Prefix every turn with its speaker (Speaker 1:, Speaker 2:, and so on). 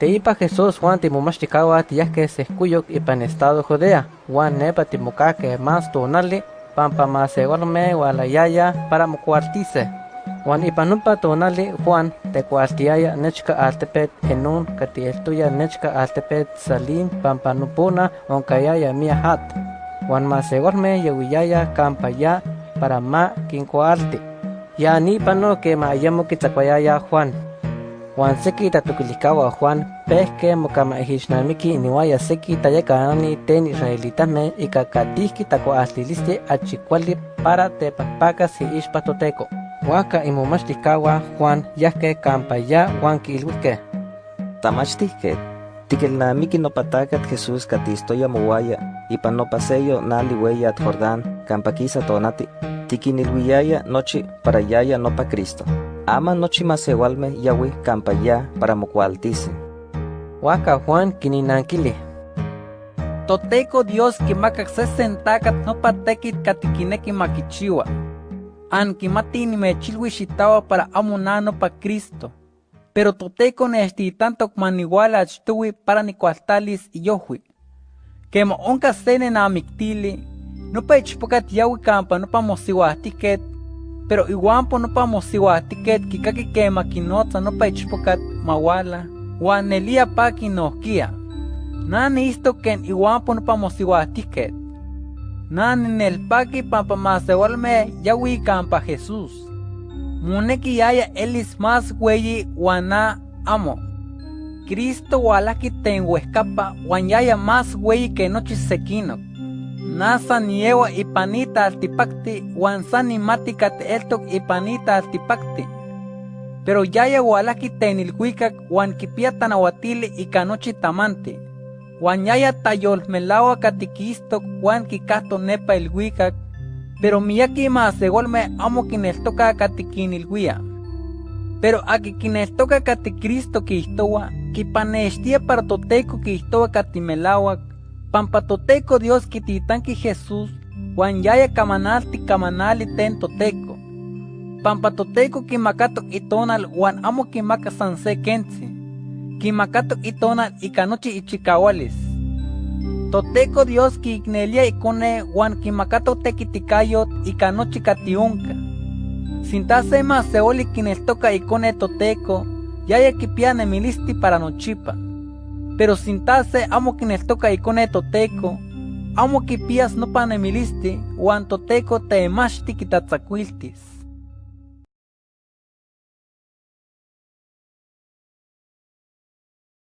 Speaker 1: Teipa Jesús Juan timomachticawa tiyahke sehkuyok ipan estado Judea, Juan nepa timokake más tonali, pampa masegorme walayaya para mocuartice. Juan ipanupa tonali Juan tecuartiaya nechka altepet enun katieltuya nechka altepet salim pampa nupuna onkayaya mia hat. Juan masegorme yawiyaya kampaya para ma kinkuarti. Ya ni pano que ma ayamo kitzakwayaya Juan. Juan seki tatukilikawa Juan pehke mokama ehishnamiki niwaya seki tayakanani ten israelitame ikakatihki takuahtilisti achikwali para tepakpakas si ishpa toteko. Waka imomachticawa Juan yahke kampaya Juan kilwike.
Speaker 2: Tamachtihke, tikelnamiki nopatakat Jesús katistoya mowaya, ipan nopaseyo nali weyat Jordán, kampakisa tonati, tikinilwiyaya nochi para yaya nopa Cristo. Ama nochi masewalme yawi kampaya para mokualtisi.
Speaker 1: Waka Juan kininankili.
Speaker 3: Toteco Dios kimakak sesentakat nopa tekit katikineki makichiwa. An kimati nimechilwi xitawa para amo na nopa Cristo. Pero toteco nesti tanto maniwala achtuwi para nikualtalis iyohwi. Kemo onka sene na amiktili, nopa ichpokat yawi kampa nopa mosiwahtiket, pero iguampo nopa mosiwahtiket kikaki kema kinotza nopa ichpokat mawala, wan nelia pa. Nani isto ken iguampo nopa mosiwahtiket. Nani nelpaki pampa masewalme yawi kampa Jesús. Muneki yaya elis más weyi wana amo. Cristo walaki tenhuescapa wan yaya más weyi que nochi sekinok. Nasa niewa ipanita altipakti wan sani matikat eltok ipanita altipakti. Pero yaya walaki tenilhuikak wan kipia tanawatili ika nochi tamanti. Wan yaya tayolmelawa katikistok wan kikahto nepa ilhuikak pero miyaki masegolme amo kineltoka katikinilhuia. Pero aki kineltoka kati Cristo kihtowa, kipanextia para toteco kihtowa katimelawak, pampa toteco Dios kititanki Jesús, wan yaya kamanalti kamanali ten toteco. Pampa toteco kimakatok itonal wan amo kimaka san se kentzi. Kimakatok itonal ika nochi ichikawalis. Toteco Dios kiiknelia ikone wan kimakato tekitikayot ika nochi katiunka. Sinta se maseoli kineltoka ikone toteco, yaya kipia nemilisti para nochipa. Pero sinta se amo kineltoka ikone toteco, amo kipias nopa nemilisti wan toteco teemachti kitatzakuiltis.